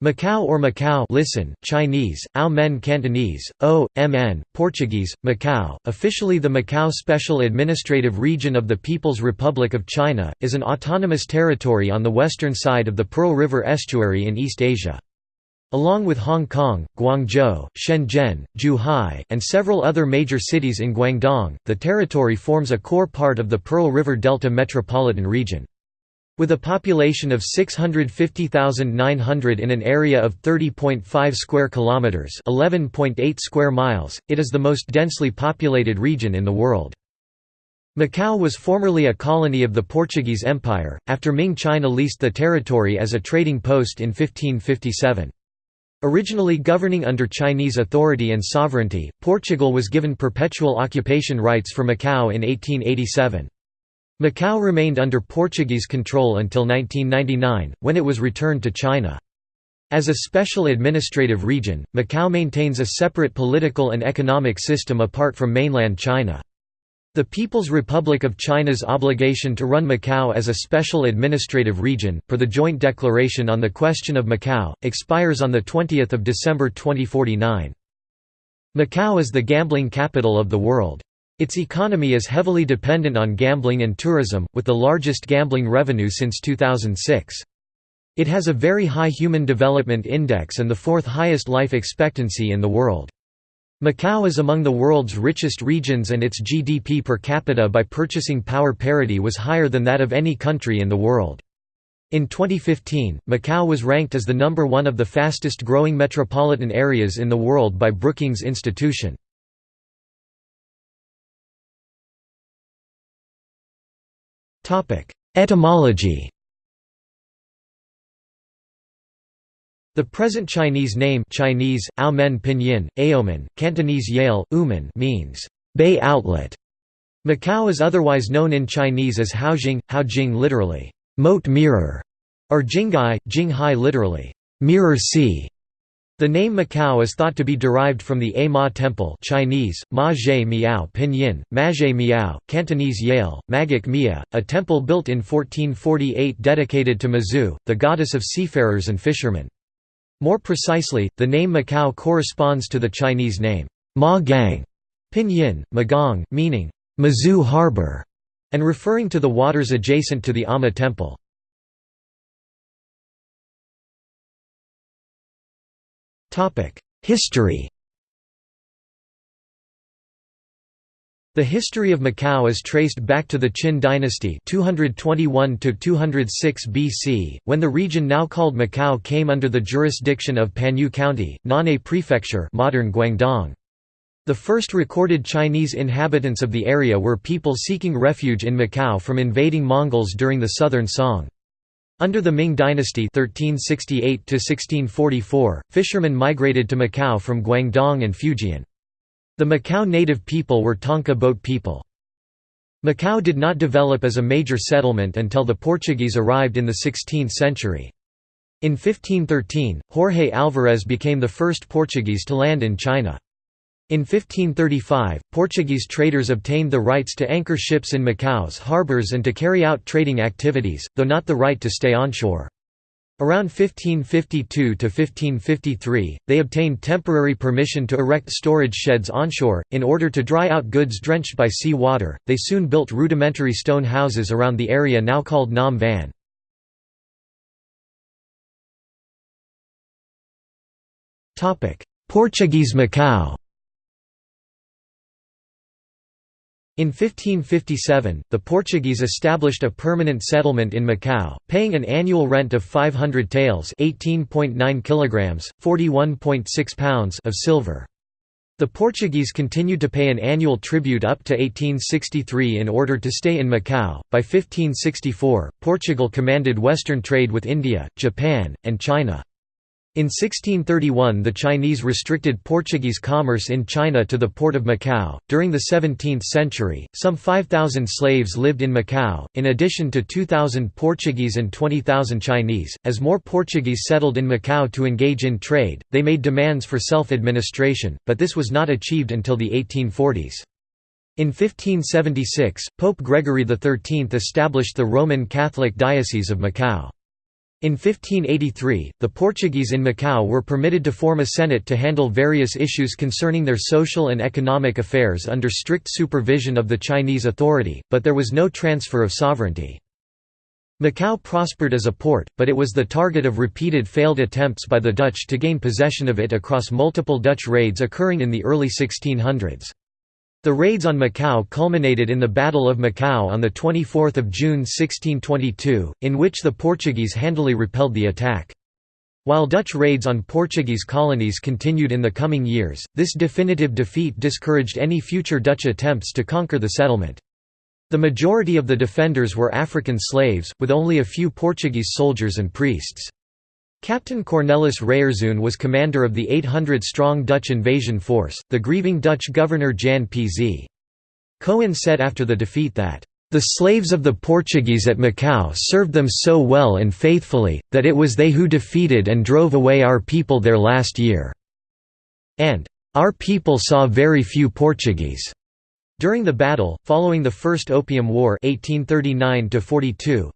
Macau or Macau listen, Chinese, Ao Men Cantonese, O, Mn, Portuguese, Macau, officially the Macau Special Administrative Region of the People's Republic of China, is an autonomous territory on the western side of the Pearl River estuary in East Asia. Along with Hong Kong, Guangzhou, Shenzhen, Zhuhai, and several other major cities in Guangdong, the territory forms a core part of the Pearl River Delta metropolitan region. With a population of 650,900 in an area of 30.5 square kilometers, 11.8 square miles, it is the most densely populated region in the world. Macau was formerly a colony of the Portuguese Empire, after Ming China leased the territory as a trading post in 1557. Originally governing under Chinese authority and sovereignty, Portugal was given perpetual occupation rights for Macau in 1887. Macau remained under Portuguese control until 1999, when it was returned to China. As a special administrative region, Macau maintains a separate political and economic system apart from mainland China. The People's Republic of China's obligation to run Macau as a special administrative region, per the Joint Declaration on the Question of Macau, expires on 20 December 2049. Macau is the gambling capital of the world. Its economy is heavily dependent on gambling and tourism, with the largest gambling revenue since 2006. It has a very high Human Development Index and the fourth highest life expectancy in the world. Macau is among the world's richest regions and its GDP per capita by purchasing power parity was higher than that of any country in the world. In 2015, Macau was ranked as the number one of the fastest growing metropolitan areas in the world by Brookings Institution. Etymology The present Chinese name Chinese, Aomen Pinyin, Aomen, Cantonese Yale, Uman means, «bay outlet». Macau is otherwise known in Chinese as Haojing, Haojing literally, «moat mirror», or Jinghai, Jinghai literally, «mirror sea». The name Macau is thought to be derived from the A Ma Temple Chinese, Ma Zhe Miao Pinyin, Mazhe Miao, Cantonese Yale, Magik Mia, a temple built in 1448 dedicated to Mazu, the goddess of seafarers and fishermen. More precisely, the name Macau corresponds to the Chinese name, Ma Gang, Pinyin, Magong, meaning, Mazu Harbor, and referring to the waters adjacent to the Ama Temple. History The history of Macau is traced back to the Qin dynasty 221 BC, when the region now called Macau came under the jurisdiction of Panyu County, Nan'e Prefecture modern Guangdong. The first recorded Chinese inhabitants of the area were people seeking refuge in Macau from invading Mongols during the Southern Song. Under the Ming dynasty 1368 fishermen migrated to Macau from Guangdong and Fujian. The Macau native people were Tanka boat people. Macau did not develop as a major settlement until the Portuguese arrived in the 16th century. In 1513, Jorge Álvares became the first Portuguese to land in China. In 1535, Portuguese traders obtained the rights to anchor ships in Macau's harbours and to carry out trading activities, though not the right to stay onshore. Around 1552 to 1553, they obtained temporary permission to erect storage sheds onshore, in order to dry out goods drenched by sea water. They soon built rudimentary stone houses around the area now called Nam Van. Portuguese Macau In 1557, the Portuguese established a permanent settlement in Macau, paying an annual rent of 500 taels (18.9 kilograms, 41.6 pounds) of silver. The Portuguese continued to pay an annual tribute up to 1863 in order to stay in Macau. By 1564, Portugal commanded western trade with India, Japan, and China. In 1631 the Chinese restricted Portuguese commerce in China to the port of Macau. During the 17th century, some 5,000 slaves lived in Macau, in addition to 2,000 Portuguese and 20,000 Chinese. As more Portuguese settled in Macau to engage in trade, they made demands for self-administration, but this was not achieved until the 1840s. In 1576, Pope Gregory XIII established the Roman Catholic Diocese of Macau. In 1583, the Portuguese in Macau were permitted to form a senate to handle various issues concerning their social and economic affairs under strict supervision of the Chinese authority, but there was no transfer of sovereignty. Macau prospered as a port, but it was the target of repeated failed attempts by the Dutch to gain possession of it across multiple Dutch raids occurring in the early 1600s. The raids on Macau culminated in the Battle of Macau on 24 June 1622, in which the Portuguese handily repelled the attack. While Dutch raids on Portuguese colonies continued in the coming years, this definitive defeat discouraged any future Dutch attempts to conquer the settlement. The majority of the defenders were African slaves, with only a few Portuguese soldiers and priests. Captain Cornelis Reierzoon was commander of the 800-strong Dutch invasion force. The grieving Dutch governor Jan P.Z. Coen said after the defeat that, "...the slaves of the Portuguese at Macau served them so well and faithfully, that it was they who defeated and drove away our people there last year." and, "...our people saw very few Portuguese." During the battle, following the First Opium War 1839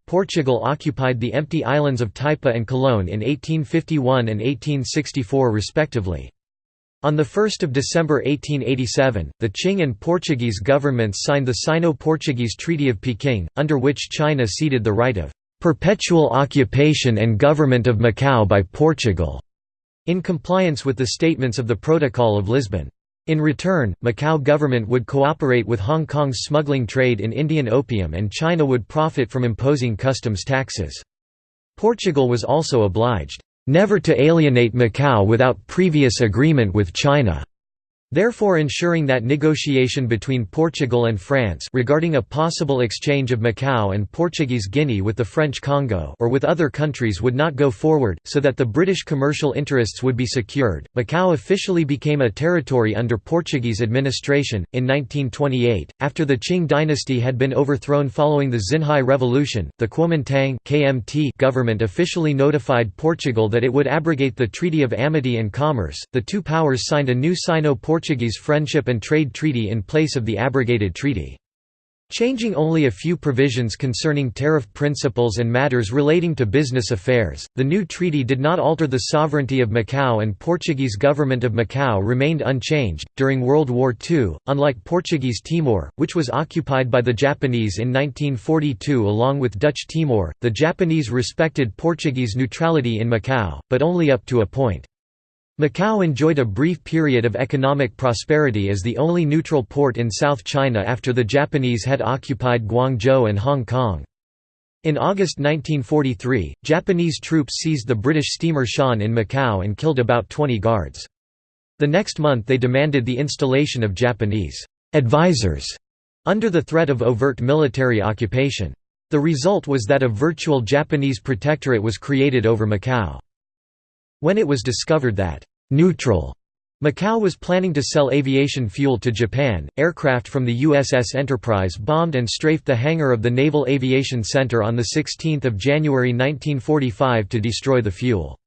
Portugal occupied the empty islands of Taipa and Coloane in 1851 and 1864 respectively. On 1 December 1887, the Qing and Portuguese governments signed the Sino-Portuguese Treaty of Peking, under which China ceded the right of "...perpetual occupation and government of Macau by Portugal", in compliance with the statements of the Protocol of Lisbon. In return, Macau government would cooperate with Hong Kong's smuggling trade in Indian opium and China would profit from imposing customs taxes. Portugal was also obliged, "...never to alienate Macau without previous agreement with China." Therefore ensuring that negotiation between Portugal and France regarding a possible exchange of Macau and Portuguese Guinea with the French Congo or with other countries would not go forward, so that the British commercial interests would be secured. Macau officially became a territory under Portuguese administration. In 1928, after the Qing dynasty had been overthrown following the Xinhai Revolution, the Kuomintang KMT government officially notified Portugal that it would abrogate the Treaty of Amity and Commerce. The two powers signed a new Sino Portuguese Friendship and Trade Treaty in place of the abrogated treaty. Changing only a few provisions concerning tariff principles and matters relating to business affairs, the new treaty did not alter the sovereignty of Macau and Portuguese government of Macau remained unchanged. During World War II, unlike Portuguese Timor, which was occupied by the Japanese in 1942 along with Dutch Timor, the Japanese respected Portuguese neutrality in Macau, but only up to a point. Macau enjoyed a brief period of economic prosperity as the only neutral port in South China after the Japanese had occupied Guangzhou and Hong Kong. In August 1943, Japanese troops seized the British steamer Sian in Macau and killed about 20 guards. The next month they demanded the installation of Japanese «advisors» under the threat of overt military occupation. The result was that a virtual Japanese protectorate was created over Macau. When it was discovered that «neutral» Macau was planning to sell aviation fuel to Japan. Aircraft from the USS Enterprise bombed and strafed the hangar of the Naval Aviation Center on 16 January 1945 to destroy the fuel.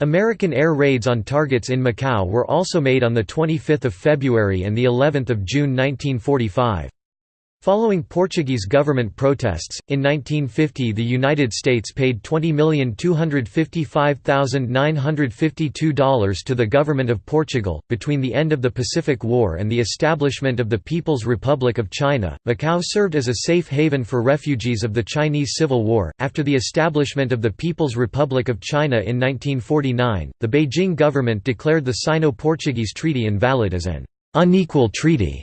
American air raids on targets in Macau were also made on 25 February and of June 1945. Following Portuguese government protests, in 1950 the United States paid $20,255,952 to the government of Portugal. Between the end of the Pacific War and the establishment of the People's Republic of China, Macau served as a safe haven for refugees of the Chinese Civil War. After the establishment of the People's Republic of China in 1949, the Beijing government declared the Sino Portuguese Treaty invalid as an unequal treaty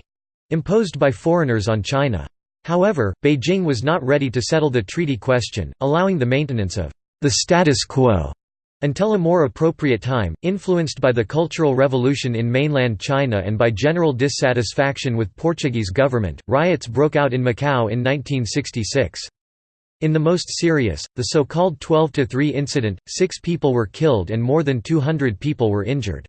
imposed by foreigners on China. However, Beijing was not ready to settle the treaty question, allowing the maintenance of the status quo until a more appropriate time, influenced by the Cultural Revolution in mainland China and by general dissatisfaction with Portuguese government, riots broke out in Macau in 1966. In the most serious, the so-called 12-3 incident, six people were killed and more than 200 people were injured.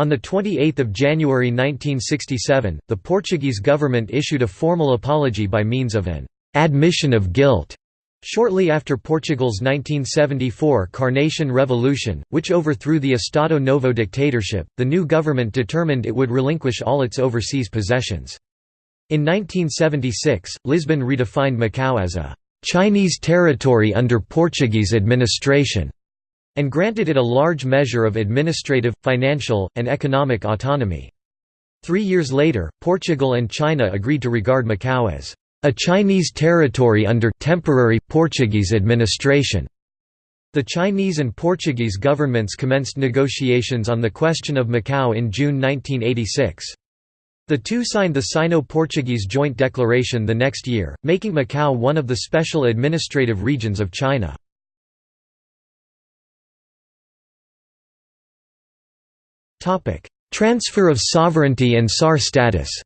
On 28 January 1967, the Portuguese government issued a formal apology by means of an «admission of guilt» Shortly after Portugal's 1974 Carnation Revolution, which overthrew the Estado Novo dictatorship, the new government determined it would relinquish all its overseas possessions. In 1976, Lisbon redefined Macau as a Chinese territory under Portuguese administration, and granted it a large measure of administrative, financial, and economic autonomy. Three years later, Portugal and China agreed to regard Macau as a Chinese territory under temporary Portuguese administration. The Chinese and Portuguese governments commenced negotiations on the question of Macau in June 1986. The two signed the Sino-Portuguese Joint Declaration the next year, making Macau one of the special administrative regions of China. Transfer of sovereignty and SAR status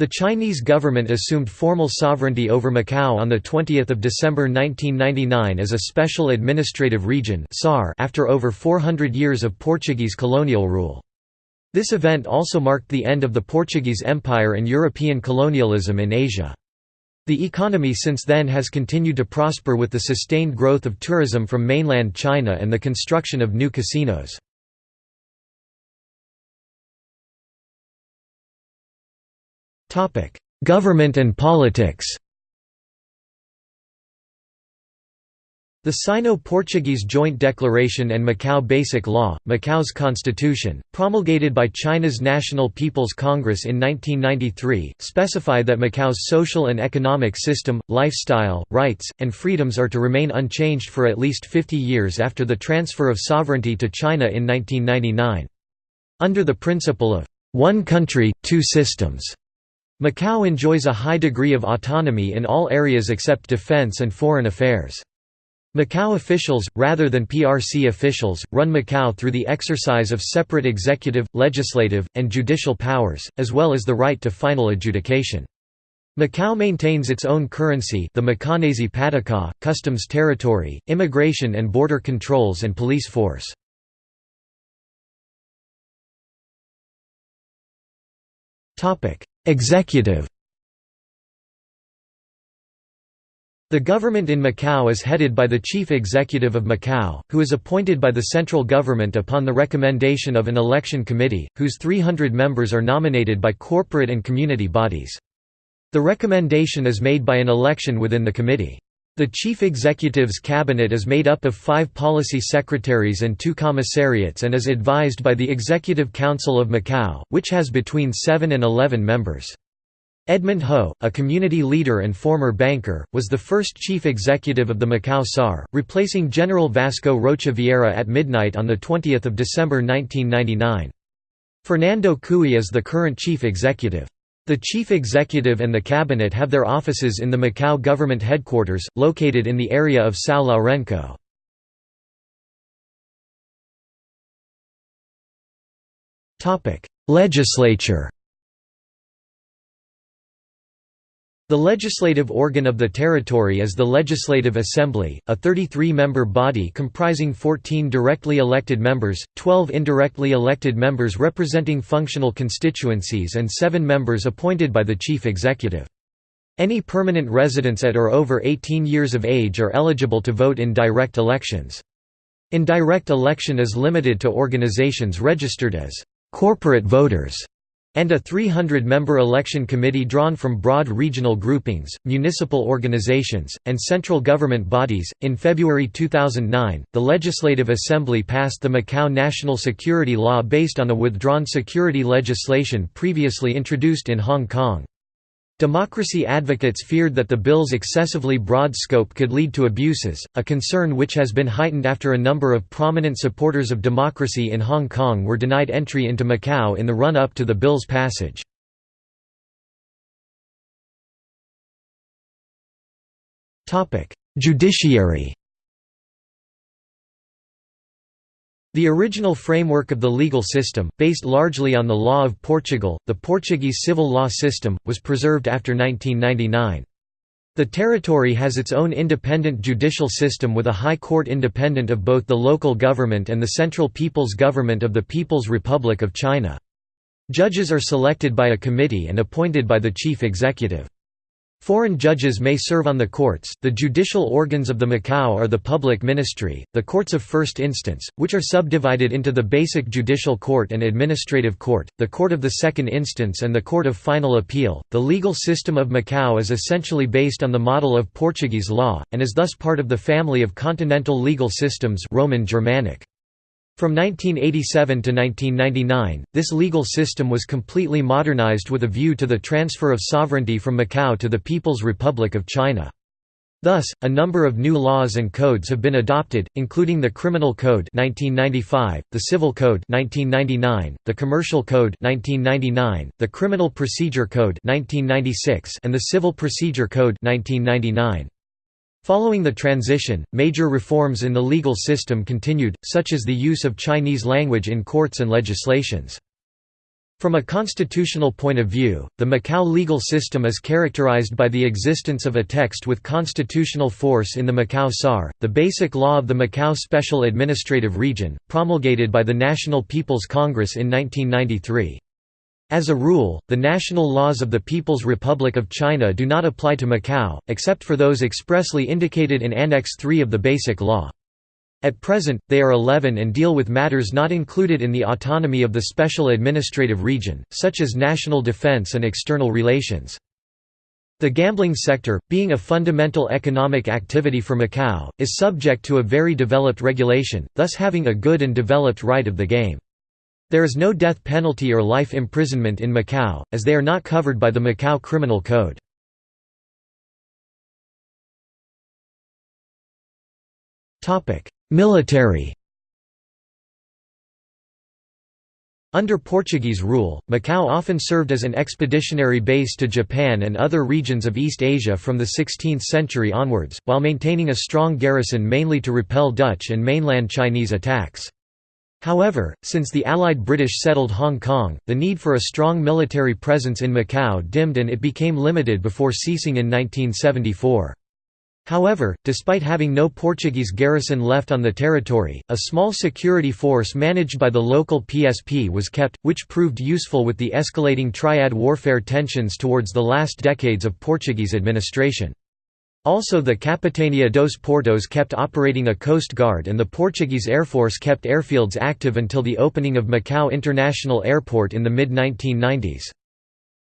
The Chinese government assumed formal sovereignty over Macau on 20 December 1999 as a special administrative region after over 400 years of Portuguese colonial rule. This event also marked the end of the Portuguese Empire and European colonialism in Asia. The economy since then has continued to prosper with the sustained growth of tourism from mainland China and the construction of new casinos. Government and politics The Sino-Portuguese Joint Declaration and Macau Basic Law, Macau's constitution, promulgated by China's National People's Congress in 1993, specify that Macau's social and economic system, lifestyle, rights, and freedoms are to remain unchanged for at least 50 years after the transfer of sovereignty to China in 1999. Under the principle of, "...one country, two systems", Macau enjoys a high degree of autonomy in all areas except defense and foreign affairs. Macau officials, rather than PRC officials, run Macau through the exercise of separate executive, legislative, and judicial powers, as well as the right to final adjudication. Macau maintains its own currency the Macanese Pataca, customs territory, immigration and border controls and police force. Executive The government in Macau is headed by the Chief Executive of Macau, who is appointed by the central government upon the recommendation of an election committee, whose 300 members are nominated by corporate and community bodies. The recommendation is made by an election within the committee. The chief executive's cabinet is made up of five policy secretaries and two commissariats and is advised by the Executive Council of Macau, which has between 7 and 11 members. Edmund Ho, a community leader and former banker, was the first chief executive of the Macau SAR, replacing General Vasco Rocha Vieira at midnight on 20 December 1999. Fernando Chui is the current chief executive. The chief executive and the cabinet have their offices in the Macau government headquarters, located in the area of São Lourenço. Legislature The legislative organ of the territory is the Legislative Assembly, a 33-member body comprising 14 directly elected members, 12 indirectly elected members representing functional constituencies and 7 members appointed by the chief executive. Any permanent residents at or over 18 years of age are eligible to vote in direct elections. Indirect election is limited to organizations registered as corporate voters and a 300-member election committee drawn from broad regional groupings, municipal organizations, and central government bodies. In February 2009, the Legislative Assembly passed the Macau National Security Law based on a withdrawn security legislation previously introduced in Hong Kong. Democracy advocates feared that the bill's excessively broad scope could lead to abuses, a concern which has been heightened after a number of prominent supporters of democracy in Hong Kong were denied entry into Macau in the run-up to the bill's passage. Judiciary The original framework of the legal system, based largely on the law of Portugal, the Portuguese civil law system, was preserved after 1999. The territory has its own independent judicial system with a high court independent of both the local government and the Central People's Government of the People's Republic of China. Judges are selected by a committee and appointed by the chief executive. Foreign judges may serve on the courts. The judicial organs of the Macau are the public ministry, the courts of first instance, which are subdivided into the basic judicial court and administrative court, the court of the second instance, and the court of final appeal. The legal system of Macau is essentially based on the model of Portuguese law, and is thus part of the family of continental legal systems Roman Germanic. From 1987 to 1999, this legal system was completely modernized with a view to the transfer of sovereignty from Macau to the People's Republic of China. Thus, a number of new laws and codes have been adopted, including the Criminal Code 1995, the Civil Code 1999, the Commercial Code 1999, the Criminal Procedure Code 1996, and the Civil Procedure Code 1999. Following the transition, major reforms in the legal system continued, such as the use of Chinese language in courts and legislations. From a constitutional point of view, the Macau legal system is characterized by the existence of a text with constitutional force in the Macau SAR, the basic law of the Macau Special Administrative Region, promulgated by the National People's Congress in 1993. As a rule, the national laws of the People's Republic of China do not apply to Macau, except for those expressly indicated in Annex 3 of the Basic Law. At present, they are 11 and deal with matters not included in the autonomy of the Special Administrative Region, such as national defense and external relations. The gambling sector, being a fundamental economic activity for Macau, is subject to a very developed regulation, thus having a good and developed right of the game. There is no death penalty or life imprisonment in Macau, as they are not covered by the Macau Criminal Code. Military Under Portuguese rule, Macau often served as an expeditionary base to Japan and other regions of East Asia from the 16th century onwards, while maintaining a strong garrison mainly to repel Dutch and mainland Chinese attacks. However, since the Allied British settled Hong Kong, the need for a strong military presence in Macau dimmed and it became limited before ceasing in 1974. However, despite having no Portuguese garrison left on the territory, a small security force managed by the local PSP was kept, which proved useful with the escalating triad warfare tensions towards the last decades of Portuguese administration. Also the Capitania dos Portos kept operating a coast guard and the Portuguese Air Force kept airfields active until the opening of Macau International Airport in the mid-1990s.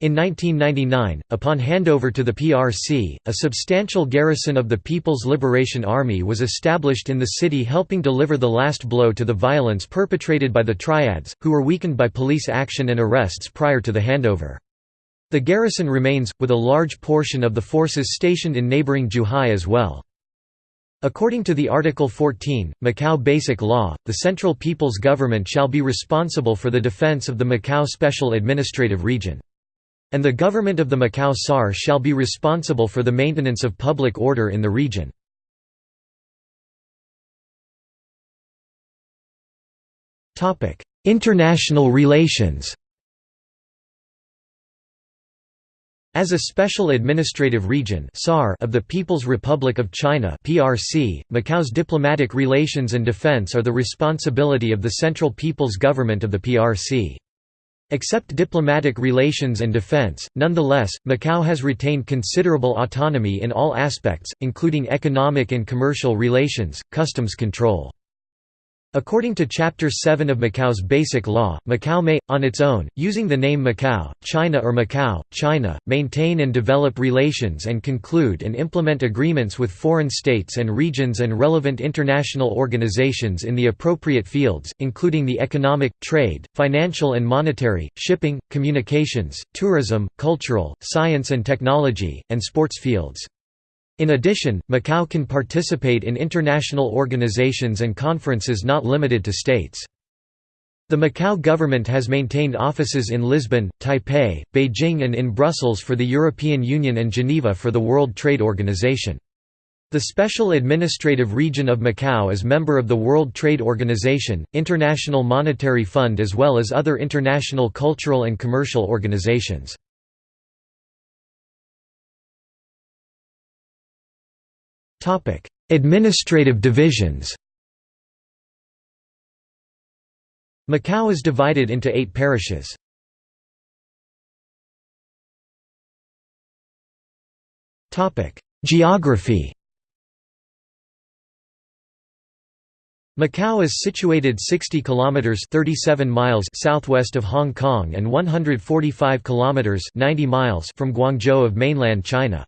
In 1999, upon handover to the PRC, a substantial garrison of the People's Liberation Army was established in the city helping deliver the last blow to the violence perpetrated by the Triads, who were weakened by police action and arrests prior to the handover. The garrison remains, with a large portion of the forces stationed in neighboring Zhuhai as well. According to the Article 14, Macau Basic Law, the Central People's Government shall be responsible for the defense of the Macau Special Administrative Region. And the government of the Macau SAR shall be responsible for the maintenance of public order in the region. International relations As a special administrative region of the People's Republic of China (PRC), Macau's diplomatic relations and defense are the responsibility of the Central People's Government of the PRC. Except diplomatic relations and defense, nonetheless, Macau has retained considerable autonomy in all aspects, including economic and commercial relations, customs control. According to Chapter 7 of Macau's Basic Law, Macau may, on its own, using the name Macau, China or Macau, China, maintain and develop relations and conclude and implement agreements with foreign states and regions and relevant international organizations in the appropriate fields, including the economic, trade, financial and monetary, shipping, communications, tourism, cultural, science and technology, and sports fields. In addition, Macau can participate in international organizations and conferences not limited to states. The Macau government has maintained offices in Lisbon, Taipei, Beijing and in Brussels for the European Union and Geneva for the World Trade Organization. The Special Administrative Region of Macau is member of the World Trade Organization, International Monetary Fund as well as other international cultural and commercial organizations. Topic: Administrative divisions. Macau is divided into 8 parishes. Topic: Geography Macau is situated 60 kilometers 37 miles southwest of Hong Kong and 145 kilometers 90 miles from Guangzhou of mainland China.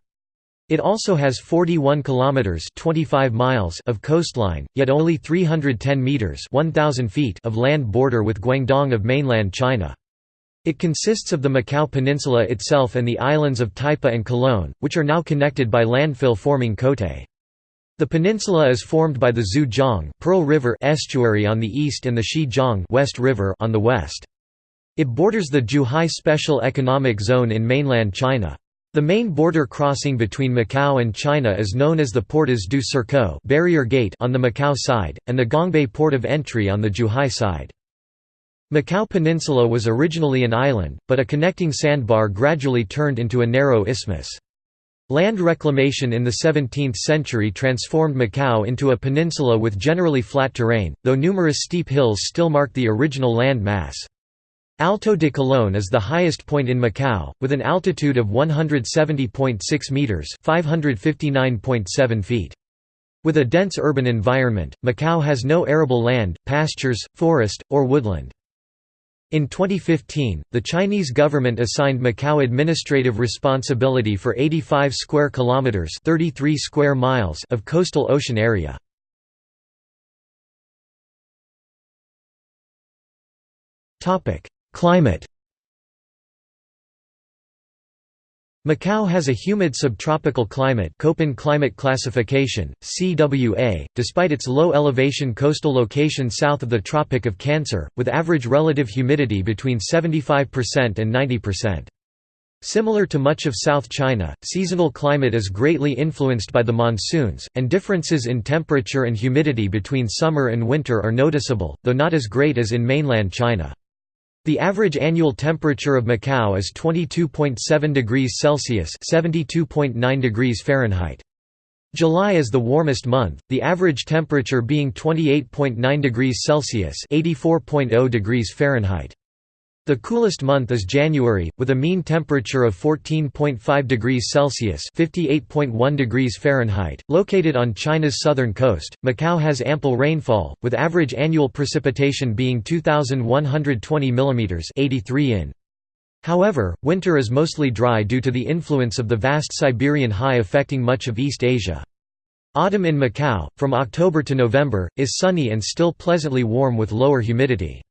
It also has 41 kilometers 25 miles of coastline, yet only 310 meters 1000 feet of land border with Guangdong of mainland China. It consists of the Macau Peninsula itself and the islands of Taipa and Coloane, which are now connected by landfill forming Cotai. The peninsula is formed by the Zhujiang Pearl River estuary on the east and the Xijiang West River on the west. It borders the Zhuhai Special Economic Zone in mainland China. The main border crossing between Macau and China is known as the Portas do Cerco barrier gate on the Macau side, and the Gongbei port of entry on the Zhuhai side. Macau Peninsula was originally an island, but a connecting sandbar gradually turned into a narrow isthmus. Land reclamation in the 17th century transformed Macau into a peninsula with generally flat terrain, though numerous steep hills still mark the original land mass. Alto de Coloane is the highest point in Macau, with an altitude of 170.6 metres 559.7 feet. With a dense urban environment, Macau has no arable land, pastures, forest, or woodland. In 2015, the Chinese government assigned Macau administrative responsibility for 85 square kilometers, 33 square miles of coastal ocean area. Topic: Climate Macau has a humid subtropical climate Köppen climate classification, CWA, despite its low elevation coastal location south of the Tropic of Cancer, with average relative humidity between 75% and 90%. Similar to much of South China, seasonal climate is greatly influenced by the monsoons, and differences in temperature and humidity between summer and winter are noticeable, though not as great as in mainland China. The average annual temperature of Macau is 22.7 degrees Celsius (72.9 degrees Fahrenheit). July is the warmest month, the average temperature being 28.9 degrees Celsius (84.0 degrees Fahrenheit). The coolest month is January, with a mean temperature of 14.5 degrees Celsius (58.1 degrees Fahrenheit). Located on China's southern coast, Macau has ample rainfall, with average annual precipitation being 2,120 mm (83 in). However, winter is mostly dry due to the influence of the vast Siberian high affecting much of East Asia. Autumn in Macau, from October to November, is sunny and still pleasantly warm with lower humidity.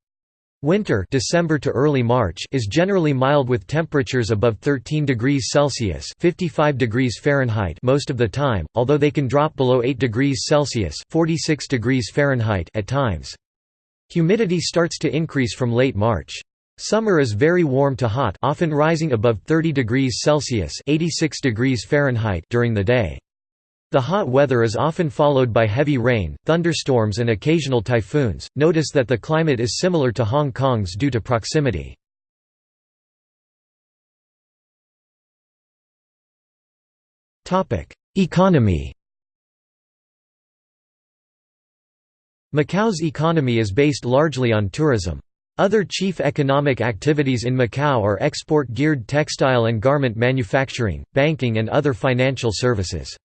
Winter December to early March is generally mild with temperatures above 13 degrees Celsius 55 degrees Fahrenheit most of the time, although they can drop below 8 degrees Celsius 46 degrees Fahrenheit at times. Humidity starts to increase from late March. Summer is very warm to hot often rising above 30 degrees Celsius 86 degrees Fahrenheit during the day. The hot weather is often followed by heavy rain, thunderstorms and occasional typhoons. Notice that the climate is similar to Hong Kong's due to proximity. Topic: Economy. Macau's economy is based largely on tourism. Other chief economic activities in Macau are export-geared textile and garment manufacturing, banking and other financial services.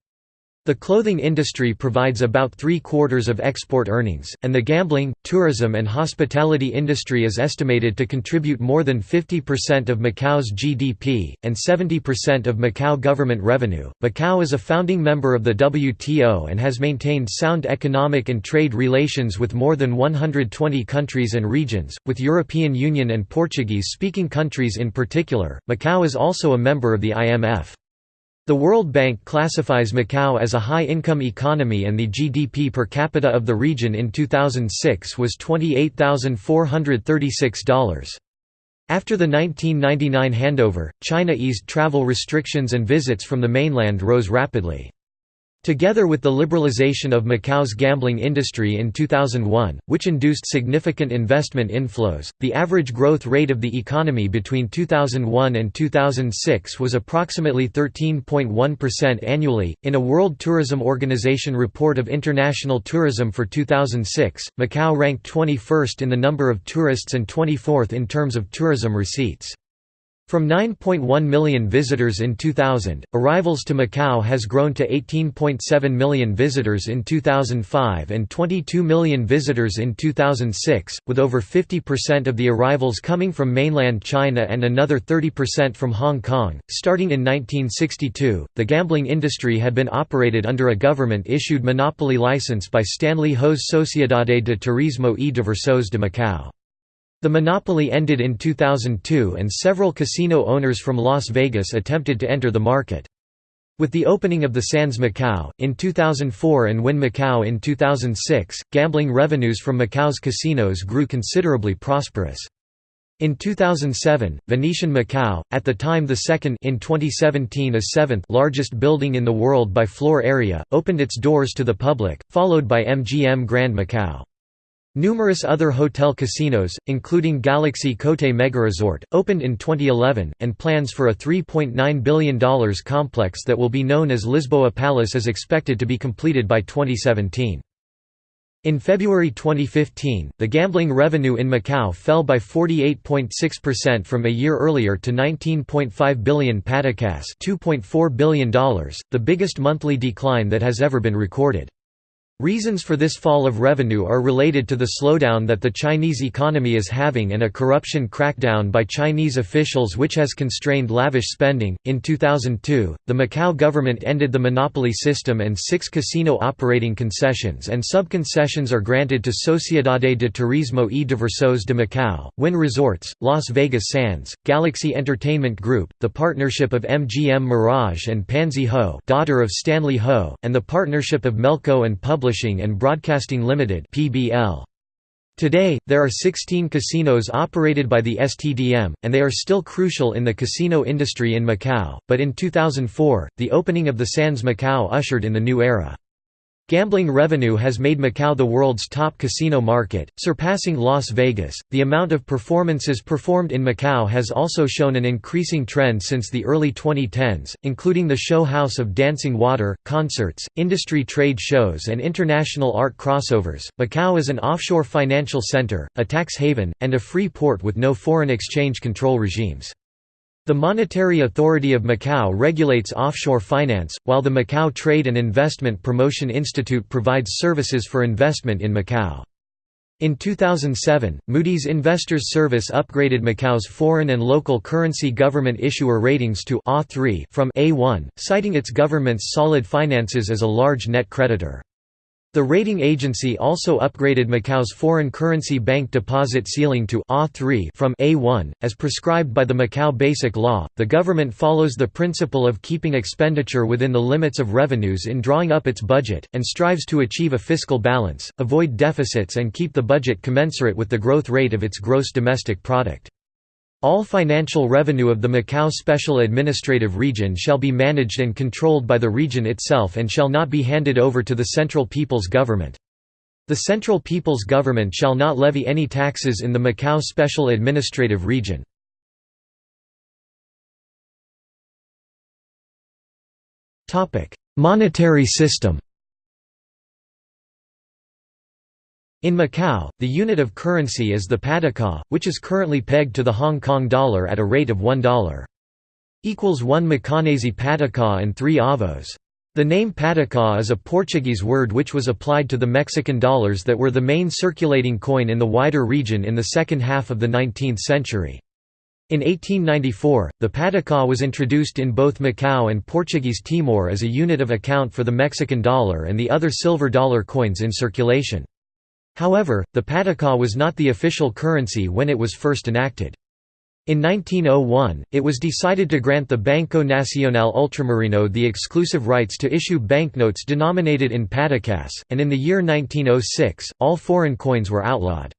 The clothing industry provides about three-quarters of export earnings, and the gambling, tourism and hospitality industry is estimated to contribute more than 50% of Macau's GDP, and 70% of Macau government revenue. Macau is a founding member of the WTO and has maintained sound economic and trade relations with more than 120 countries and regions, with European Union and Portuguese-speaking countries in particular. Macau is also a member of the IMF. The World Bank classifies Macau as a high-income economy and the GDP per capita of the region in 2006 was $28,436. After the 1999 handover, China eased travel restrictions and visits from the mainland rose rapidly. Together with the liberalization of Macau's gambling industry in 2001, which induced significant investment inflows, the average growth rate of the economy between 2001 and 2006 was approximately 13.1% annually. In a World Tourism Organization report of international tourism for 2006, Macau ranked 21st in the number of tourists and 24th in terms of tourism receipts. From 9.1 million visitors in 2000, arrivals to Macau has grown to 18.7 million visitors in 2005 and 22 million visitors in 2006, with over 50% of the arrivals coming from mainland China and another 30% from Hong Kong. Starting in 1962, the gambling industry had been operated under a government issued monopoly license by Stanley Ho's Sociedade de Turismo y Diversos de Macau. The monopoly ended in 2002 and several casino owners from Las Vegas attempted to enter the market. With the opening of the Sands Macau, in 2004 and Wynn Macau in 2006, gambling revenues from Macau's casinos grew considerably prosperous. In 2007, Venetian Macau, at the time the second in 2017 a seventh largest building in the world by floor area, opened its doors to the public, followed by MGM Grand Macau. Numerous other hotel casinos, including Galaxy Cotai Megaresort, opened in 2011, and plans for a $3.9 billion complex that will be known as Lisboa Palace is expected to be completed by 2017. In February 2015, the gambling revenue in Macau fell by 48.6% from a year earlier to 19.5 billion patacas $2.4 billion, the biggest monthly decline that has ever been recorded. Reasons for this fall of revenue are related to the slowdown that the Chinese economy is having and a corruption crackdown by Chinese officials which has constrained lavish spending. In 2002, the Macau government ended the monopoly system and six casino operating concessions and sub-concessions are granted to Sociedade de Turismo y Diversos de Macau, Wynn Resorts, Las Vegas Sands, Galaxy Entertainment Group, the partnership of MGM Mirage and Pansy Ho, daughter of Stanley Ho, and the partnership of Melco and Public Publishing and Broadcasting Limited (PBL). Today, there are 16 casinos operated by the STDM, and they are still crucial in the casino industry in Macau, but in 2004, the opening of the Sands Macau ushered in the new era. Gambling revenue has made Macau the world's top casino market, surpassing Las Vegas. The amount of performances performed in Macau has also shown an increasing trend since the early 2010s, including the show House of Dancing Water, concerts, industry trade shows, and international art crossovers. Macau is an offshore financial center, a tax haven, and a free port with no foreign exchange control regimes. The Monetary Authority of Macau regulates offshore finance, while the Macau Trade and Investment Promotion Institute provides services for investment in Macau. In 2007, Moody's Investors Service upgraded Macau's foreign and local currency government issuer ratings to A3 from A1, citing its government's solid finances as a large net creditor. The rating agency also upgraded Macau's foreign currency bank deposit ceiling to A3 from A1, as prescribed by the Macau Basic Law. The government follows the principle of keeping expenditure within the limits of revenues in drawing up its budget, and strives to achieve a fiscal balance, avoid deficits, and keep the budget commensurate with the growth rate of its gross domestic product. All financial revenue of the Macau Special Administrative Region shall be managed and controlled by the region itself and shall not be handed over to the Central People's Government. The Central People's Government shall not levy any taxes in the Macau Special Administrative Region. Monetary system In Macau, the unit of currency is the pataca, which is currently pegged to the Hong Kong dollar at a rate of $1. Equals 1 Macanese pataca and 3 avos. The name pataca is a Portuguese word which was applied to the Mexican dollars that were the main circulating coin in the wider region in the second half of the 19th century. In 1894, the pataca was introduced in both Macau and Portuguese Timor as a unit of account for the Mexican dollar and the other silver dollar coins in circulation. However, the pataca was not the official currency when it was first enacted. In 1901, it was decided to grant the Banco Nacional Ultramarino the exclusive rights to issue banknotes denominated in patacas, and in the year 1906, all foreign coins were outlawed.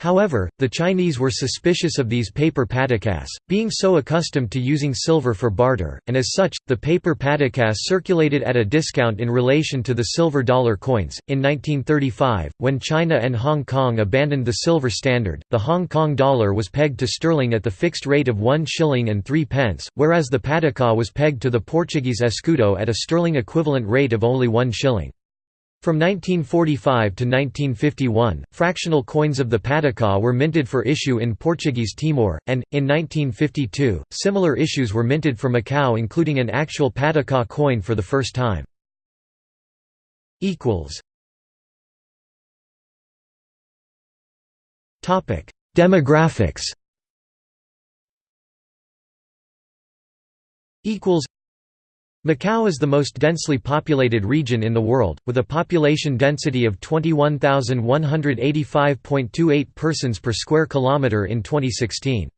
However, the Chinese were suspicious of these paper patacas, being so accustomed to using silver for barter, and as such, the paper patacas circulated at a discount in relation to the silver dollar coins. In 1935, when China and Hong Kong abandoned the silver standard, the Hong Kong dollar was pegged to sterling at the fixed rate of 1 shilling and 3 pence, whereas the pataca was pegged to the Portuguese escudo at a sterling equivalent rate of only 1 shilling. From 1945 to 1951, fractional coins of the patacão were minted for issue in Portuguese Timor, and, in 1952, similar issues were minted for Macau including an actual patacão coin for the first time. Demographics Macau is the most densely populated region in the world, with a population density of 21,185.28 persons per square kilometre in 2016.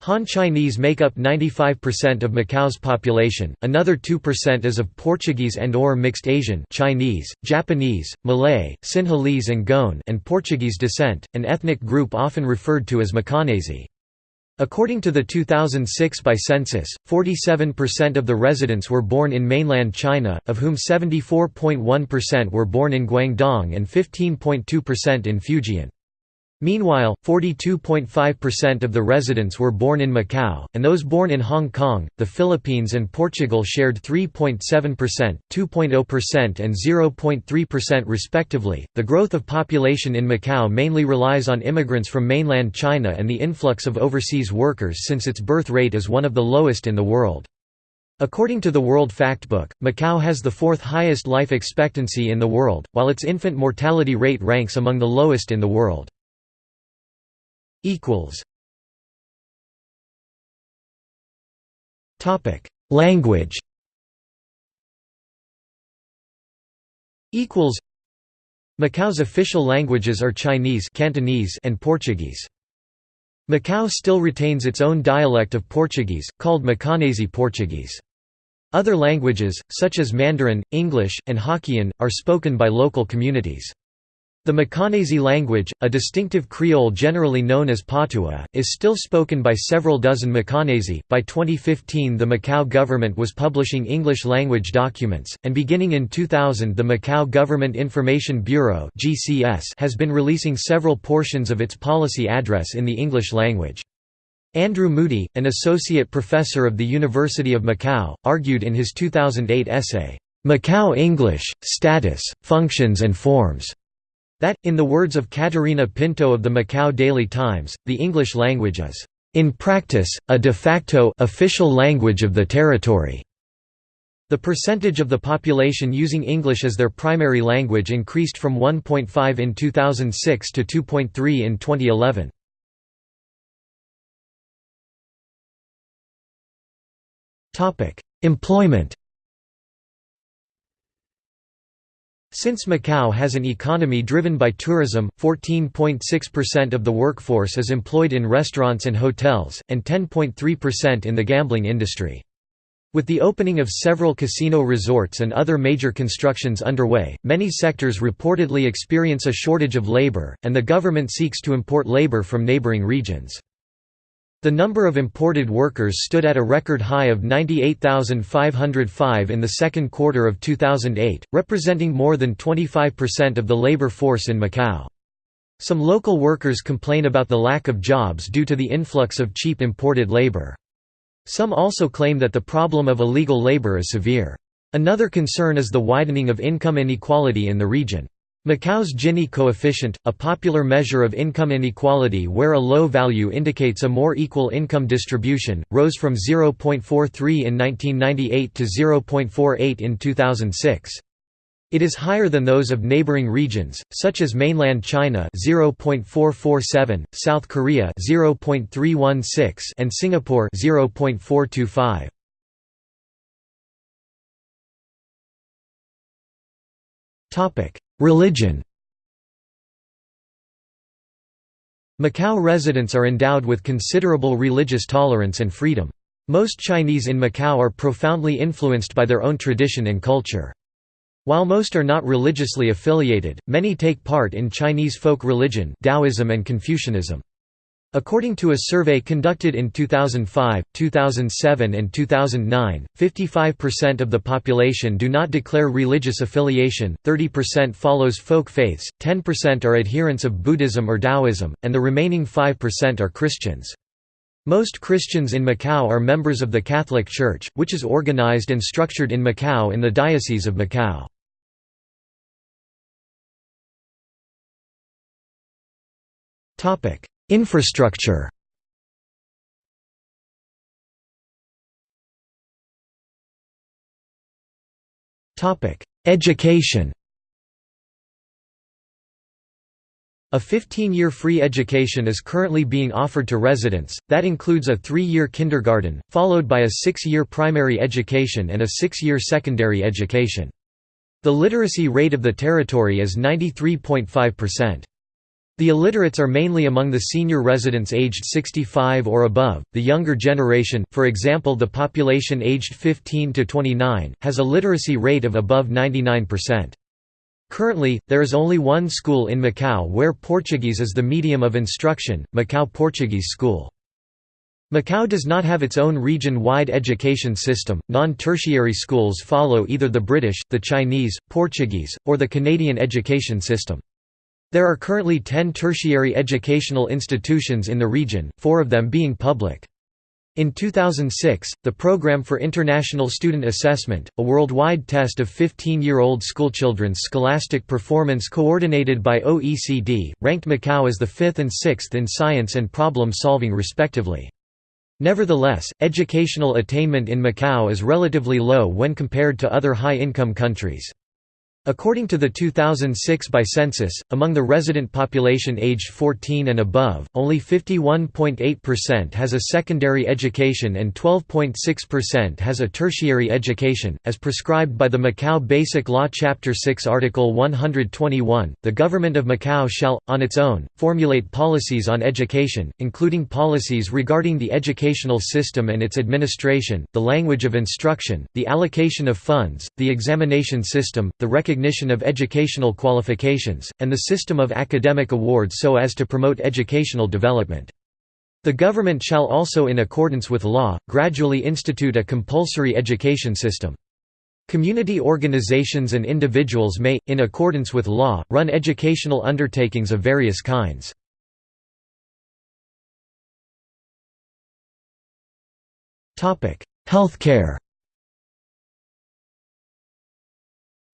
Han Chinese make up 95% of Macau's population, another 2% is of Portuguese and or mixed Asian Chinese, Japanese, Malay, Sinhalese and Goan and Portuguese descent, an ethnic group often referred to as Macanese. According to the 2006 by census, 47% of the residents were born in mainland China, of whom 74.1% were born in Guangdong and 15.2% in Fujian. Meanwhile, 42.5% of the residents were born in Macau, and those born in Hong Kong, the Philippines, and Portugal shared 3.7%, 2.0%, and 0.3% respectively. The growth of population in Macau mainly relies on immigrants from mainland China and the influx of overseas workers since its birth rate is one of the lowest in the world. According to the World Factbook, Macau has the fourth highest life expectancy in the world, while its infant mortality rate ranks among the lowest in the world equals Topic Language equals Macau's official languages are Chinese Cantonese and Portuguese. Macau still retains its own dialect of Portuguese, called Macanese Portuguese. Other languages, such as Mandarin, English, and Hokkien, are spoken by local communities. The Macanese language, a distinctive Creole generally known as Patua, is still spoken by several dozen Macanese. By 2015, the Macau government was publishing English language documents, and beginning in 2000, the Macau Government Information Bureau (GCS) has been releasing several portions of its policy address in the English language. Andrew Moody, an associate professor of the University of Macau, argued in his 2008 essay, Macau English: Status, Functions and Forms that, in the words of Catarina Pinto of the Macau Daily Times, the English language is, "...in practice, a de facto official language of the territory." The percentage of the population using English as their primary language increased from 1.5 in 2006 to 2.3 in 2011. Employment Since Macau has an economy driven by tourism, 14.6% of the workforce is employed in restaurants and hotels, and 10.3% in the gambling industry. With the opening of several casino resorts and other major constructions underway, many sectors reportedly experience a shortage of labor, and the government seeks to import labor from neighboring regions. The number of imported workers stood at a record high of 98,505 in the second quarter of 2008, representing more than 25% of the labor force in Macau. Some local workers complain about the lack of jobs due to the influx of cheap imported labor. Some also claim that the problem of illegal labor is severe. Another concern is the widening of income inequality in the region. Macau's Gini coefficient, a popular measure of income inequality where a low value indicates a more equal income distribution, rose from 0.43 in 1998 to 0.48 in 2006. It is higher than those of neighboring regions, such as mainland China 0.447, South Korea 0.316, and Singapore 0.425. Topic: Religion Macau residents are endowed with considerable religious tolerance and freedom. Most Chinese in Macau are profoundly influenced by their own tradition and culture. While most are not religiously affiliated, many take part in Chinese folk religion Taoism and Confucianism. According to a survey conducted in 2005, 2007 and 2009, 55% of the population do not declare religious affiliation, 30% follows folk faiths, 10% are adherents of Buddhism or Taoism, and the remaining 5% are Christians. Most Christians in Macau are members of the Catholic Church, which is organized and structured in Macau in the Diocese of Macau. Topic Infrastructure Education A 15-year free education is currently being offered to residents, that includes a three-year kindergarten, followed by a six-year primary education and a six-year secondary education. The literacy rate of the territory is 93.5%. The illiterates are mainly among the senior residents aged 65 or above. The younger generation, for example the population aged 15 to 29, has a literacy rate of above 99%. Currently, there is only one school in Macau where Portuguese is the medium of instruction, Macau Portuguese School. Macau does not have its own region-wide education system. Non-tertiary schools follow either the British, the Chinese, Portuguese, or the Canadian education system. There are currently 10 tertiary educational institutions in the region, four of them being public. In 2006, the Program for International Student Assessment, a worldwide test of 15-year-old schoolchildren's scholastic performance coordinated by OECD, ranked Macau as the fifth and sixth in science and problem-solving respectively. Nevertheless, educational attainment in Macau is relatively low when compared to other high-income countries. According to the 2006 by census, among the resident population aged 14 and above, only 51.8% has a secondary education and 12.6% has a tertiary education. As prescribed by the Macau Basic Law Chapter 6 Article 121, the government of Macau shall, on its own, formulate policies on education, including policies regarding the educational system and its administration, the language of instruction, the allocation of funds, the examination system, the recognition of educational qualifications, and the system of academic awards so as to promote educational development. The government shall also in accordance with law, gradually institute a compulsory education system. Community organizations and individuals may, in accordance with law, run educational undertakings of various kinds. Healthcare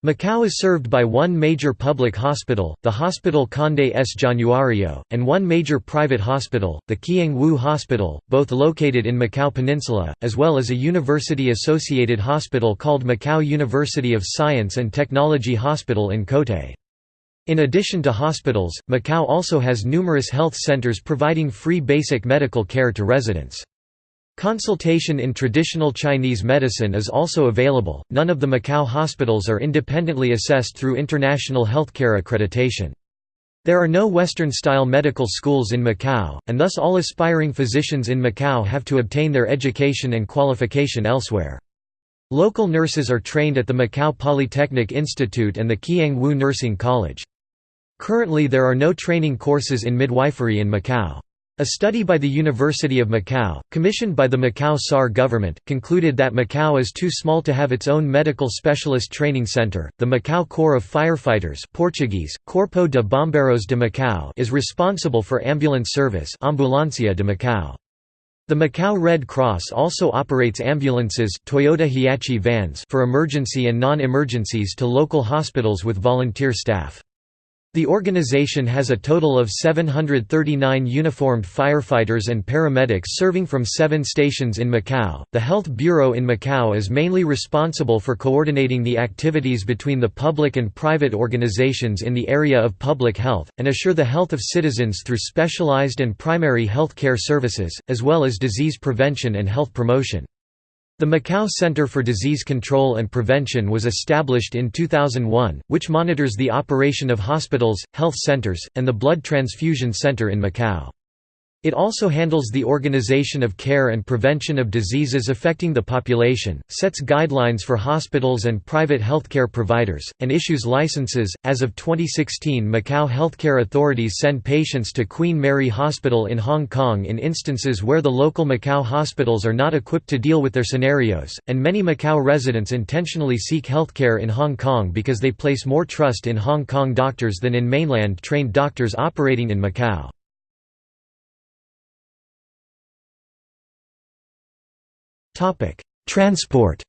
Macau is served by one major public hospital, the Hospital Conde S. Januario, and one major private hospital, the Kiang Wu Hospital, both located in Macau Peninsula, as well as a university-associated hospital called Macau University of Science and Technology Hospital in Cotai. In addition to hospitals, Macau also has numerous health centers providing free basic medical care to residents. Consultation in traditional Chinese medicine is also available. None of the Macau hospitals are independently assessed through international healthcare accreditation. There are no Western-style medical schools in Macau, and thus all aspiring physicians in Macau have to obtain their education and qualification elsewhere. Local nurses are trained at the Macau Polytechnic Institute and the Kiang Wu Nursing College. Currently there are no training courses in midwifery in Macau. A study by the University of Macau, commissioned by the Macau SAR government, concluded that Macau is too small to have its own medical specialist training center. The Macau Corps of Firefighters (Portuguese: Corpo de Bombeiros de Macau) is responsible for ambulance service (Ambulancia de Macau). The Macau Red Cross also operates ambulances Toyota Hiace vans for emergency and non-emergencies to local hospitals with volunteer staff. The organization has a total of 739 uniformed firefighters and paramedics serving from seven stations in Macau. The Health Bureau in Macau is mainly responsible for coordinating the activities between the public and private organizations in the area of public health, and assure the health of citizens through specialized and primary health care services, as well as disease prevention and health promotion. The Macau Center for Disease Control and Prevention was established in 2001, which monitors the operation of hospitals, health centers, and the Blood Transfusion Center in Macau. It also handles the organization of care and prevention of diseases affecting the population, sets guidelines for hospitals and private healthcare providers, and issues licenses. As of 2016, Macau healthcare authorities send patients to Queen Mary Hospital in Hong Kong in instances where the local Macau hospitals are not equipped to deal with their scenarios, and many Macau residents intentionally seek healthcare in Hong Kong because they place more trust in Hong Kong doctors than in mainland trained doctors operating in Macau. Topic: Transport.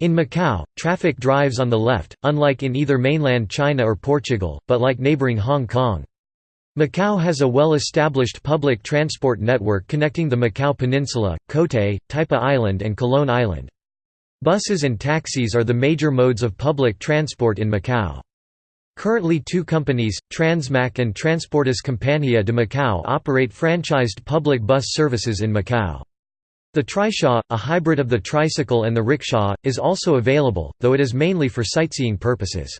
In Macau, traffic drives on the left, unlike in either mainland China or Portugal, but like neighboring Hong Kong. Macau has a well-established public transport network connecting the Macau Peninsula, Cotai, Taipa Island and Coloane Island. Buses and taxis are the major modes of public transport in Macau. Currently two companies, Transmac and Transportes Compania de Macau operate franchised public bus services in Macau. The trishaw, a hybrid of the tricycle and the rickshaw, is also available, though it is mainly for sightseeing purposes.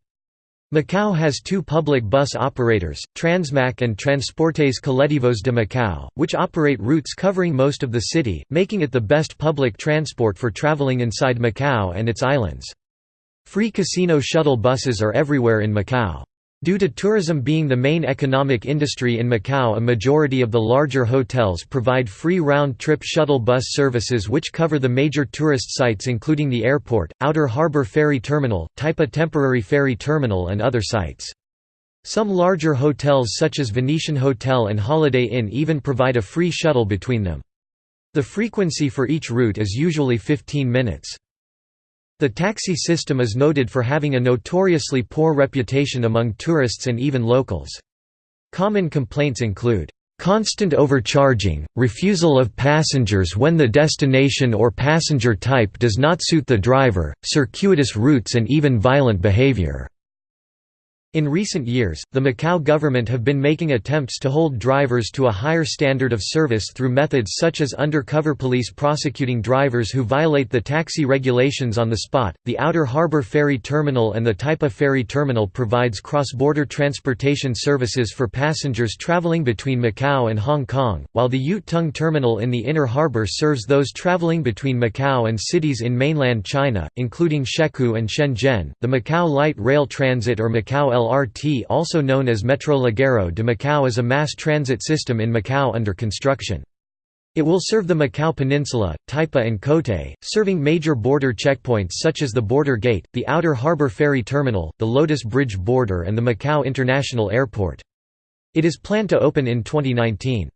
Macau has two public bus operators, Transmac and Transportes Coletivos de Macau, which operate routes covering most of the city, making it the best public transport for traveling inside Macau and its islands. Free casino shuttle buses are everywhere in Macau. Due to tourism being the main economic industry in Macau a majority of the larger hotels provide free round-trip shuttle bus services which cover the major tourist sites including the airport, Outer Harbour Ferry Terminal, Taipa Temporary Ferry Terminal and other sites. Some larger hotels such as Venetian Hotel and Holiday Inn even provide a free shuttle between them. The frequency for each route is usually 15 minutes. The taxi system is noted for having a notoriously poor reputation among tourists and even locals. Common complaints include, "...constant overcharging, refusal of passengers when the destination or passenger type does not suit the driver, circuitous routes and even violent behavior." In recent years, the Macau government have been making attempts to hold drivers to a higher standard of service through methods such as undercover police prosecuting drivers who violate the taxi regulations on the spot. The Outer Harbour Ferry Terminal and the Taipa Ferry Terminal provides cross-border transportation services for passengers traveling between Macau and Hong Kong, while the Ute Tung Terminal in the Inner Harbour serves those traveling between Macau and cities in mainland China, including Shekou and Shenzhen. The Macau Light Rail Transit or Macau LRT also known as Metro Ligeiro de Macau is a mass transit system in Macau under construction. It will serve the Macau Peninsula, Taipa and Cotai, serving major border checkpoints such as the Border Gate, the Outer Harbour Ferry Terminal, the Lotus Bridge Border and the Macau International Airport. It is planned to open in 2019.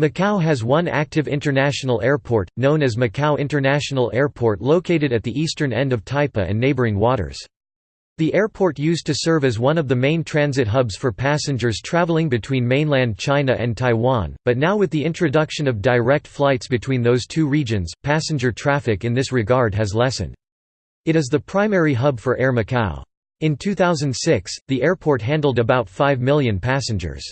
Macau has one active international airport, known as Macau International Airport located at the eastern end of Taipa and neighboring waters. The airport used to serve as one of the main transit hubs for passengers traveling between mainland China and Taiwan, but now with the introduction of direct flights between those two regions, passenger traffic in this regard has lessened. It is the primary hub for Air Macau. In 2006, the airport handled about 5 million passengers.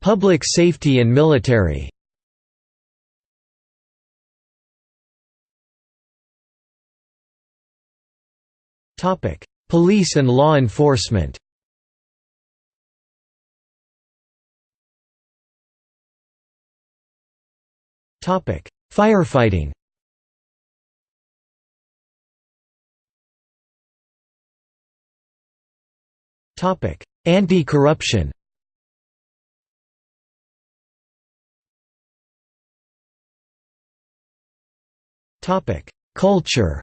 Public safety and military Topic: Police and law enforcement. Topic: Firefighting. Topic: Anti-corruption. Topic: Culture.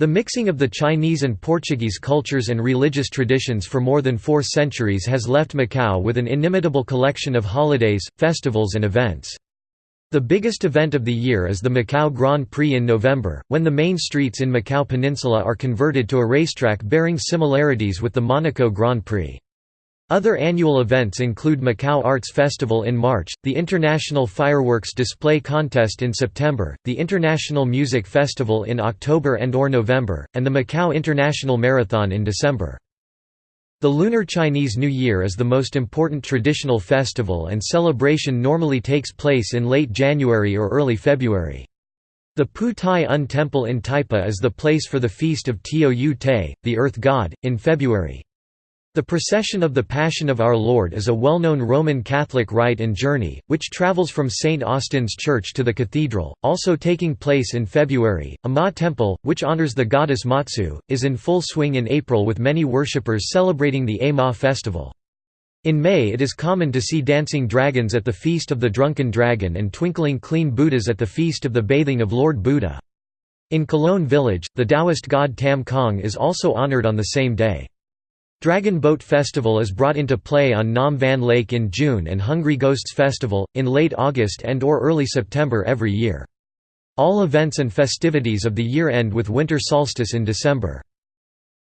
The mixing of the Chinese and Portuguese cultures and religious traditions for more than four centuries has left Macau with an inimitable collection of holidays, festivals and events. The biggest event of the year is the Macau Grand Prix in November, when the main streets in Macau Peninsula are converted to a racetrack bearing similarities with the Monaco Grand Prix. Other annual events include Macau Arts Festival in March, the International Fireworks Display Contest in September, the International Music Festival in October and or November, and the Macau International Marathon in December. The Lunar Chinese New Year is the most important traditional festival and celebration normally takes place in late January or early February. The Pu Tai Un Temple in Taipa is the place for the feast of Tio Yu Te, the earth god, in February. The procession of the Passion of Our Lord is a well-known Roman Catholic rite and journey, which travels from St. Austin's Church to the cathedral, also taking place in February. A Ma temple, which honors the goddess Matsu, is in full swing in April with many worshippers celebrating the A Ma festival. In May it is common to see dancing dragons at the Feast of the Drunken Dragon and twinkling clean Buddhas at the Feast of the Bathing of Lord Buddha. In Coloane village, the Taoist god Tam Kong is also honored on the same day. Dragon Boat Festival is brought into play on Nam Van Lake in June and Hungry Ghosts Festival, in late August and or early September every year. All events and festivities of the year end with winter solstice in December.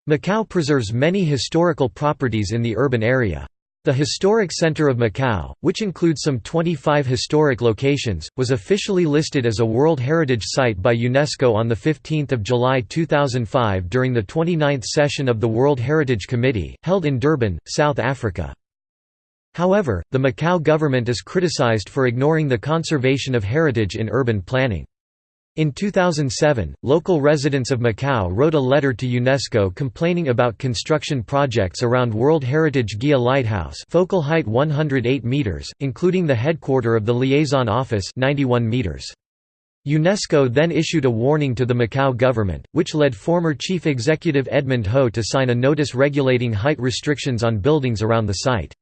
Macau preserves many historical properties in the urban area. The Historic Center of Macau, which includes some 25 historic locations, was officially listed as a World Heritage Site by UNESCO on 15 July 2005 during the 29th session of the World Heritage Committee, held in Durban, South Africa. However, the Macau government is criticized for ignoring the conservation of heritage in urban planning. In 2007, local residents of Macau wrote a letter to UNESCO complaining about construction projects around World Heritage Guia Lighthouse focal height 108 meters, including the headquarter of the liaison office 91 meters. UNESCO then issued a warning to the Macau government, which led former chief executive Edmund Ho to sign a notice regulating height restrictions on buildings around the site.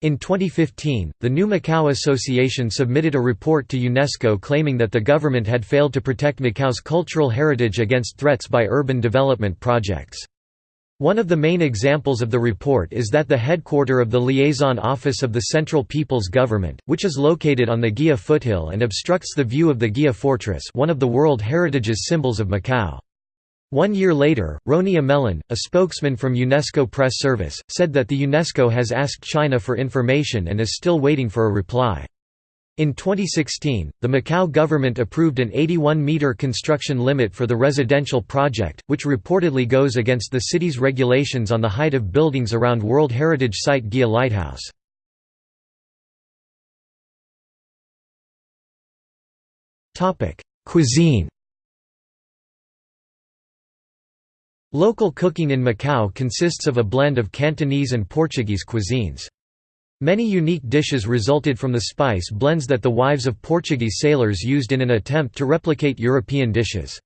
In 2015, the New Macau Association submitted a report to UNESCO claiming that the government had failed to protect Macau's cultural heritage against threats by urban development projects. One of the main examples of the report is that the headquarter of the liaison office of the Central People's Government, which is located on the Guia foothill and obstructs the view of the Guia Fortress one of the World Heritage's symbols of Macau. One year later, Roni Amelan, a spokesman from UNESCO Press Service, said that the UNESCO has asked China for information and is still waiting for a reply. In 2016, the Macau government approved an 81-metre construction limit for the residential project, which reportedly goes against the city's regulations on the height of buildings around World Heritage Site Guia Lighthouse. Cuisine Local cooking in Macau consists of a blend of Cantonese and Portuguese cuisines. Many unique dishes resulted from the spice blends that the wives of Portuguese sailors used in an attempt to replicate European dishes.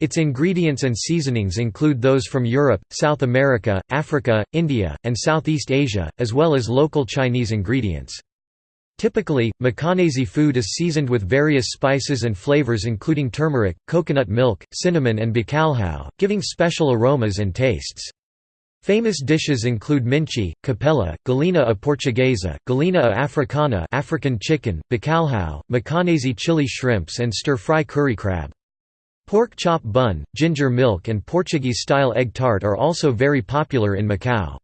Its ingredients and seasonings include those from Europe, South America, Africa, India, and Southeast Asia, as well as local Chinese ingredients. Typically, Macanese food is seasoned with various spices and flavors including turmeric, coconut milk, cinnamon and bacalhau, giving special aromas and tastes. Famous dishes include minchi, capella, galinha a portuguesa, galinha a africana African chicken, bacalhau, Macanese chili shrimps and stir-fry curry crab. Pork chop bun, ginger milk and Portuguese-style egg tart are also very popular in Macau.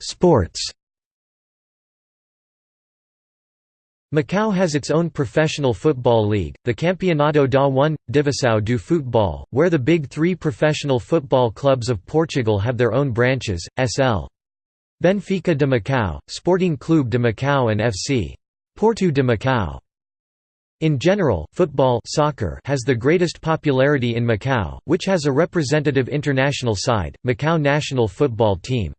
Sports Macau has its own professional football league, the Campeonato da 1, Divisão do Futebol, where the big three professional football clubs of Portugal have their own branches, SL. Benfica de Macau, Sporting Clube de Macau and FC. Porto de Macau. In general, football soccer has the greatest popularity in Macau, which has a representative international side, Macau national football team.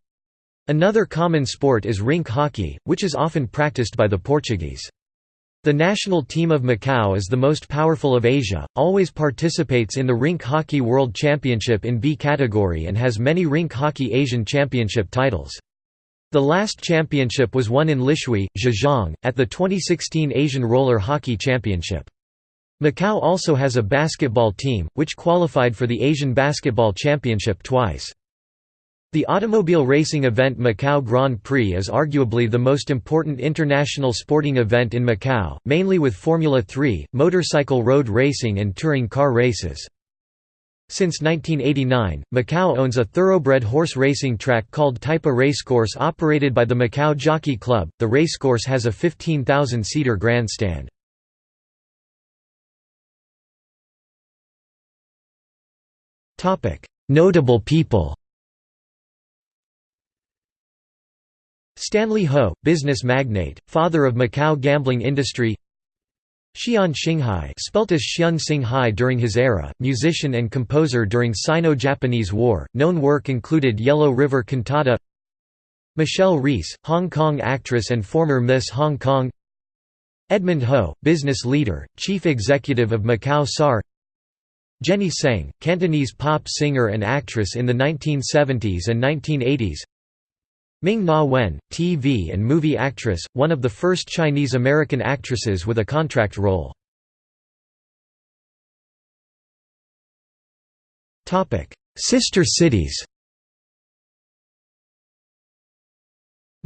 Another common sport is rink hockey, which is often practiced by the Portuguese. The national team of Macau is the most powerful of Asia, always participates in the Rink Hockey World Championship in B category and has many Rink Hockey Asian Championship titles. The last championship was won in Lishui, Zhejiang, at the 2016 Asian Roller Hockey Championship. Macau also has a basketball team, which qualified for the Asian Basketball Championship twice. The automobile racing event Macau Grand Prix is arguably the most important international sporting event in Macau, mainly with Formula 3, motorcycle road racing and touring car races. Since 1989, Macau owns a thoroughbred horse racing track called Taipa Racecourse operated by the Macau Jockey Club. The racecourse has a 15,000-seater grandstand. Notable people Stanley Ho, business magnate, father of Macau gambling industry. Xian Xinghai spelt as Xian Xinghai during his era, musician and composer during Sino-Japanese War, known work included Yellow River Cantata Michelle Reis, Hong Kong actress and former Miss Hong Kong. Edmund Ho, business leader, chief executive of Macau SAR Jenny Tseng, Cantonese pop singer and actress in the 1970s and 1980s Ming Na Wen, TV and movie actress, one of the first Chinese-American actresses with a contract role. Sister cities.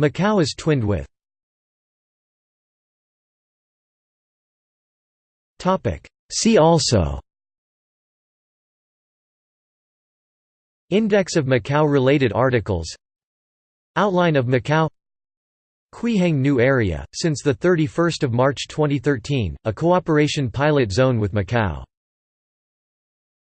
Macau is twinned with. See also. Index of Macau-related articles Outline of Macau. Quihang New Area, since 31 March 2013, a cooperation pilot zone with Macau